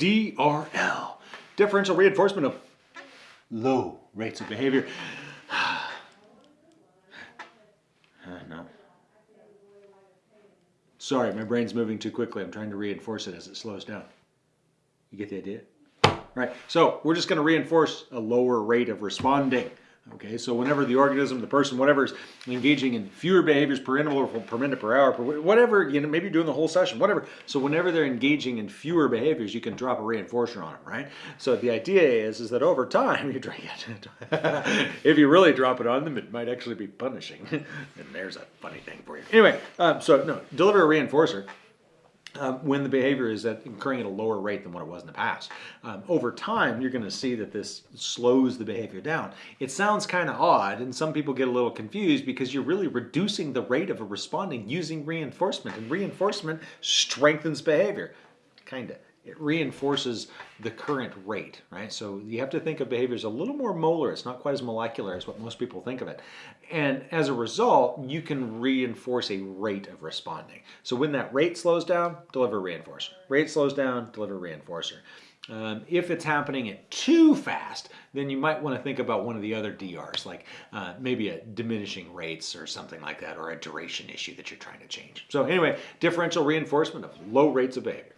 DRL, differential reinforcement of low rates of behavior. Uh, no. Sorry, my brain's moving too quickly. I'm trying to reinforce it as it slows down. You get the idea? Right, so we're just going to reinforce a lower rate of responding. Okay, so whenever the organism, the person, whatever is engaging in fewer behaviors per interval, per minute, per hour, per whatever, you know, maybe you're doing the whole session, whatever. So whenever they're engaging in fewer behaviors, you can drop a reinforcer on them, right? So the idea is, is that over time, you drink it. if you really drop it on them, it might actually be punishing. and there's a funny thing for you. Anyway, um, so no, deliver a reinforcer um, when the behavior is at occurring at a lower rate than what it was in the past. Um, over time, you're going to see that this slows the behavior down. It sounds kind of odd, and some people get a little confused because you're really reducing the rate of a responding using reinforcement, and reinforcement strengthens behavior. Kind of it reinforces the current rate, right? So you have to think of behavior as a little more molar. It's not quite as molecular as what most people think of it. And as a result, you can reinforce a rate of responding. So when that rate slows down, deliver reinforcer. Rate slows down, deliver reinforcer. Um, if it's happening at too fast, then you might want to think about one of the other DRs, like uh, maybe a diminishing rates or something like that, or a duration issue that you're trying to change. So anyway, differential reinforcement of low rates of behavior.